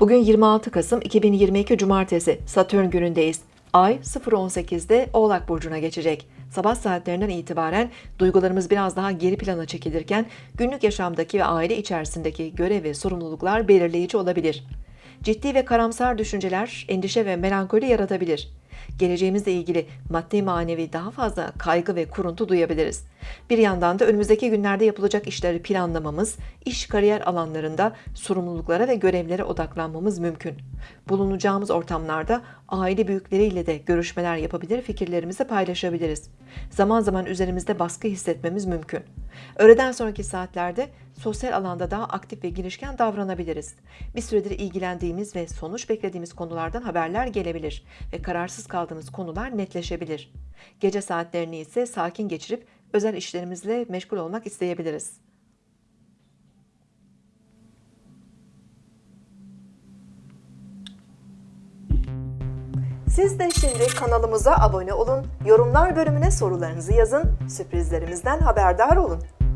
Bugün 26 Kasım 2022 Cumartesi Satürn günündeyiz. Ay 0.18'de Oğlak Burcu'na geçecek. Sabah saatlerinden itibaren duygularımız biraz daha geri plana çekilirken günlük yaşamdaki ve aile içerisindeki görev ve sorumluluklar belirleyici olabilir. Ciddi ve karamsar düşünceler endişe ve melankoli yaratabilir. Geleceğimizle ilgili maddi manevi daha fazla kaygı ve kuruntu duyabiliriz. Bir yandan da önümüzdeki günlerde yapılacak işleri planlamamız, iş kariyer alanlarında sorumluluklara ve görevlere odaklanmamız mümkün. Bulunacağımız ortamlarda aile büyükleriyle de görüşmeler yapabilir, fikirlerimizi paylaşabiliriz. Zaman zaman üzerimizde baskı hissetmemiz mümkün. Öğleden sonraki saatlerde sosyal alanda daha aktif ve girişken davranabiliriz. Bir süredir ilgilendiğimiz ve sonuç beklediğimiz konulardan haberler gelebilir ve kararsız kaldığımız konular netleşebilir. Gece saatlerini ise sakin geçirip özel işlerimizle meşgul olmak isteyebiliriz. Siz de şimdi kanalımıza abone olun, yorumlar bölümüne sorularınızı yazın, sürprizlerimizden haberdar olun.